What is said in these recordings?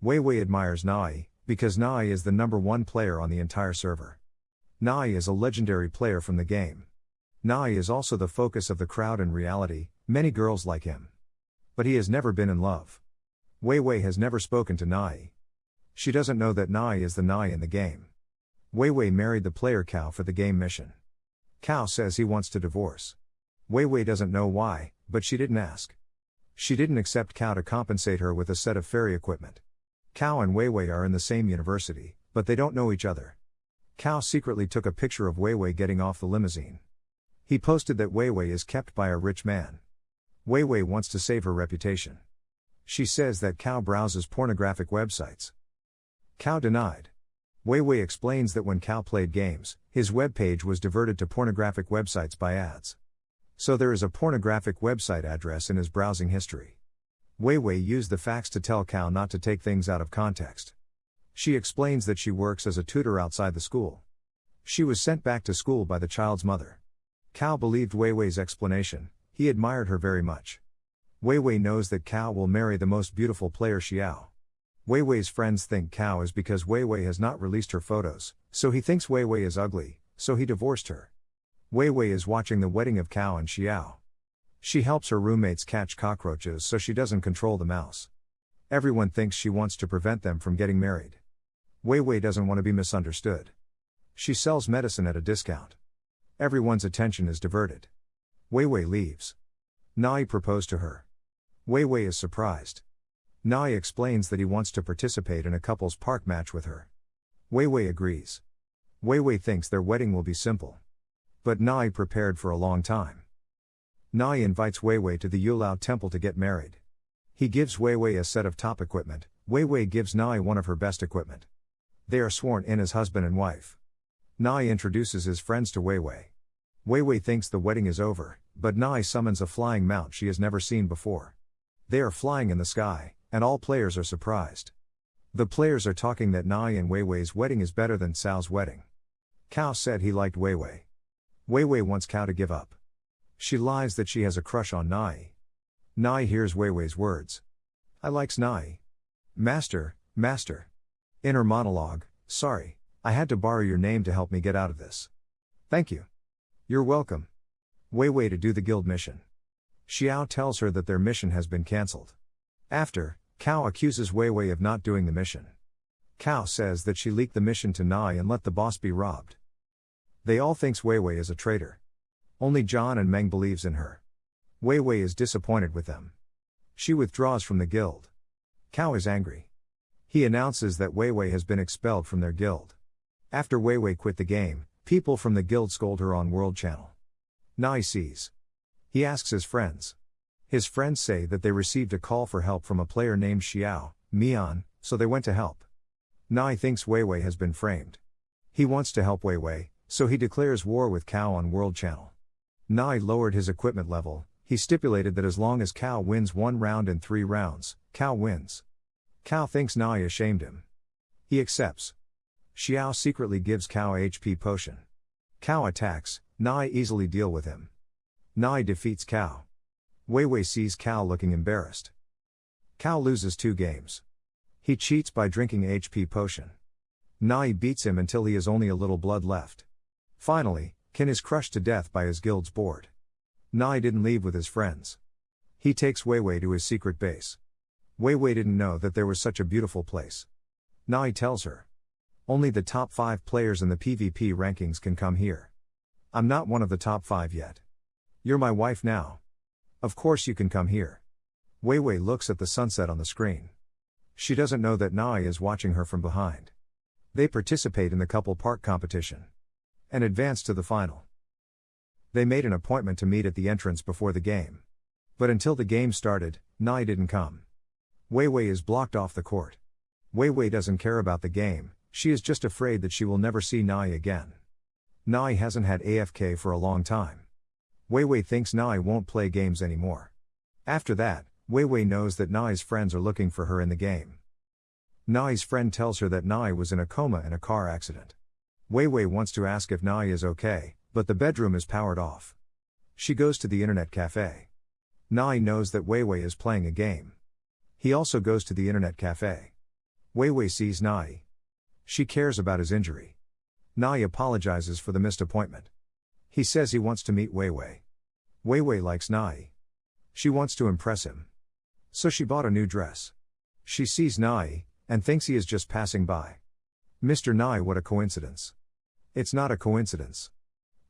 Wei Wei admires Nai, because Nai is the number one player on the entire server. Nai is a legendary player from the game. Nai is also the focus of the crowd in reality, many girls like him. But he has never been in love. Wei Wei has never spoken to Nai. She doesn't know that Nai is the Nai in the game. Wei Wei married the player Cao for the game mission. Cao says he wants to divorce. Wei Wei doesn't know why, but she didn't ask. She didn't accept Cao to compensate her with a set of fairy equipment. Cao and Wei Wei are in the same university, but they don't know each other. Cao secretly took a picture of Wei Wei getting off the limousine. He posted that Wei Wei is kept by a rich man. Wei Wei wants to save her reputation. She says that Cao browses pornographic websites. Cao denied. Wei Wei explains that when Cao played games, his web page was diverted to pornographic websites by ads. So there is a pornographic website address in his browsing history. Wei Wei used the facts to tell Cao not to take things out of context. She explains that she works as a tutor outside the school. She was sent back to school by the child's mother. Cao believed Wei Wei's explanation, he admired her very much. Wei Wei knows that Cao will marry the most beautiful player Xiao. Wei Wei's friends think Cao is because Wei Wei has not released her photos, so he thinks Wei Wei is ugly, so he divorced her. Wei Wei is watching the wedding of Cao and Xiao. She helps her roommates catch cockroaches so she doesn't control the mouse. Everyone thinks she wants to prevent them from getting married. Wei Wei doesn't want to be misunderstood. She sells medicine at a discount. Everyone's attention is diverted. Wei Wei leaves. Nai proposed to her. Wei Wei is surprised. Nai explains that he wants to participate in a couple's park match with her. Wei Wei agrees. Wei Wei thinks their wedding will be simple. But Nai prepared for a long time. Nai invites Wei Wei to the Yulao temple to get married. He gives Wei Wei a set of top equipment, Wei Wei gives Nai one of her best equipment. They are sworn in as husband and wife. Nai introduces his friends to Wei Wei. Wei Wei thinks the wedding is over, but Nai summons a flying mount she has never seen before. They are flying in the sky, and all players are surprised. The players are talking that Nai and Wei Wei's wedding is better than Cao's wedding. Cao said he liked Wei Wei. Wei Wei wants Cao to give up. She lies that she has a crush on Nai. Nai hears Wei Wei's words. I likes Nai. Master, master. Inner monologue, sorry, I had to borrow your name to help me get out of this. Thank you. You're welcome. Wei Wei to do the guild mission. Xiao tells her that their mission has been cancelled. After, Cao accuses Wei Wei of not doing the mission. Cao says that she leaked the mission to Nai and let the boss be robbed. They all thinks Wei Wei is a traitor. Only John and Meng believes in her. Wei Wei is disappointed with them. She withdraws from the guild. Cao is angry. He announces that Wei Wei has been expelled from their guild. After Wei Wei quit the game, people from the guild scold her on World Channel. Nai sees. He asks his friends. His friends say that they received a call for help from a player named Xiao, Mian, so they went to help. Nai thinks Wei Wei has been framed. He wants to help Wei Wei, so he declares war with Cao on World Channel. Nai lowered his equipment level, he stipulated that as long as Cao wins one round in three rounds, Cao wins. Cao thinks Nai ashamed him. He accepts. Xiao secretly gives Cao a HP potion. Cao attacks, Nai easily deal with him. Nai defeats Cao. Wei Wei sees Cao looking embarrassed. Cao loses two games. He cheats by drinking HP potion. Nai beats him until he has only a little blood left. Finally, Kin is crushed to death by his guild's board. Nai didn't leave with his friends. He takes Wei Wei to his secret base. Wei Wei didn't know that there was such a beautiful place. Nai tells her. Only the top 5 players in the PvP rankings can come here. I'm not one of the top 5 yet. You're my wife now. Of course you can come here. Wei Wei looks at the sunset on the screen. She doesn't know that Nai is watching her from behind. They participate in the couple park competition and advanced to the final. They made an appointment to meet at the entrance before the game. But until the game started, Nai didn't come. Wei Wei is blocked off the court. Wei Wei doesn't care about the game, she is just afraid that she will never see Nai again. Nai hasn't had AFK for a long time. Wei Wei thinks Nai won't play games anymore. After that, Wei Wei knows that Nai's friends are looking for her in the game. Nai's friend tells her that Nai was in a coma in a car accident. Wei Wei wants to ask if Nai is okay, but the bedroom is powered off. She goes to the internet cafe. Nai knows that Wei Wei is playing a game. He also goes to the internet cafe. Wei Wei sees Nai. She cares about his injury. Nai apologizes for the missed appointment. He says he wants to meet Wei Wei. Wei Wei likes Nai. She wants to impress him. So she bought a new dress. She sees Nai, and thinks he is just passing by. Mr. Nai, what a coincidence. It's not a coincidence.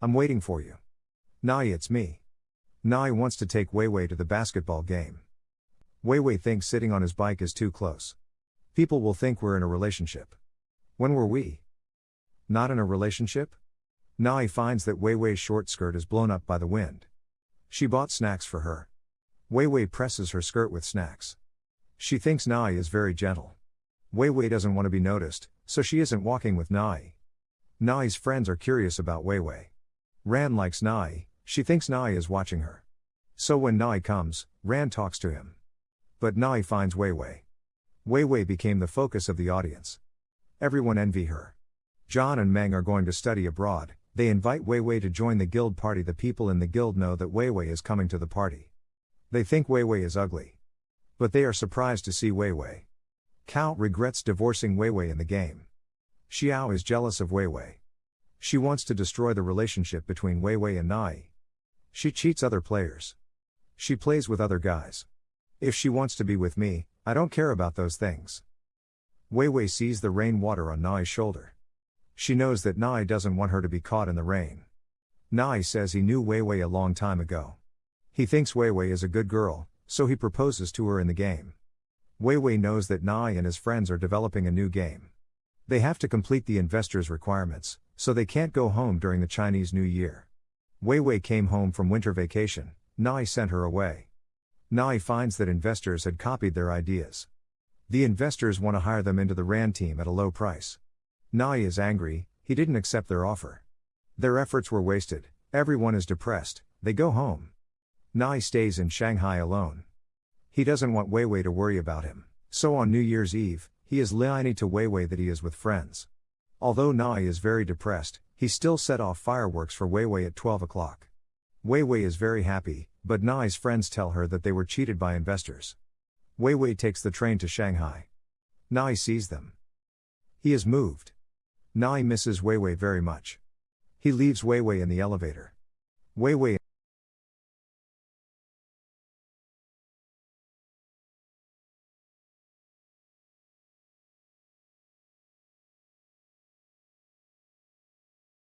I'm waiting for you. Nai, it's me. Nai wants to take Wei Wei to the basketball game. Wei Wei thinks sitting on his bike is too close. People will think we're in a relationship. When were we? Not in a relationship? Nai finds that Wei Wei's short skirt is blown up by the wind. She bought snacks for her. Wei Wei presses her skirt with snacks. She thinks Nai is very gentle. Wei Wei doesn't want to be noticed, so she isn't walking with Nai. Nai's friends are curious about Wei Wei. Ran likes Nai, she thinks Nai is watching her. So when Nai comes, Ran talks to him. But Nai finds Wei Wei. Wei Wei became the focus of the audience. Everyone envy her. John and Meng are going to study abroad, they invite Wei Wei to join the guild party. The people in the guild know that Wei Wei is coming to the party. They think Wei Wei is ugly. But they are surprised to see Wei Wei. Cao regrets divorcing Wei Wei in the game. Xiao is jealous of Wei Wei. She wants to destroy the relationship between Wei Wei and Nai. She cheats other players. She plays with other guys. If she wants to be with me, I don't care about those things. Wei Wei sees the rain water on Nai's shoulder. She knows that Nai doesn't want her to be caught in the rain. Nai says he knew Wei Wei a long time ago. He thinks Wei Wei is a good girl, so he proposes to her in the game. Wei Wei knows that Nai and his friends are developing a new game. They have to complete the investors' requirements, so they can't go home during the Chinese New Year. Wei Wei came home from winter vacation, Nai sent her away. Nai finds that investors had copied their ideas. The investors want to hire them into the RAN team at a low price. Nai is angry, he didn't accept their offer. Their efforts were wasted, everyone is depressed, they go home. Nai stays in Shanghai alone. He doesn't want Wei Wei to worry about him, so on New Year's Eve, he is lining to Wei Wei that he is with friends. Although Nai is very depressed, he still set off fireworks for Wei Wei at 12 o'clock. Wei Wei is very happy, but Nai's friends tell her that they were cheated by investors. Wei Wei takes the train to Shanghai. Nai sees them. He is moved. Nai misses Wei Wei very much. He leaves Wei Wei in the elevator. Wei Wei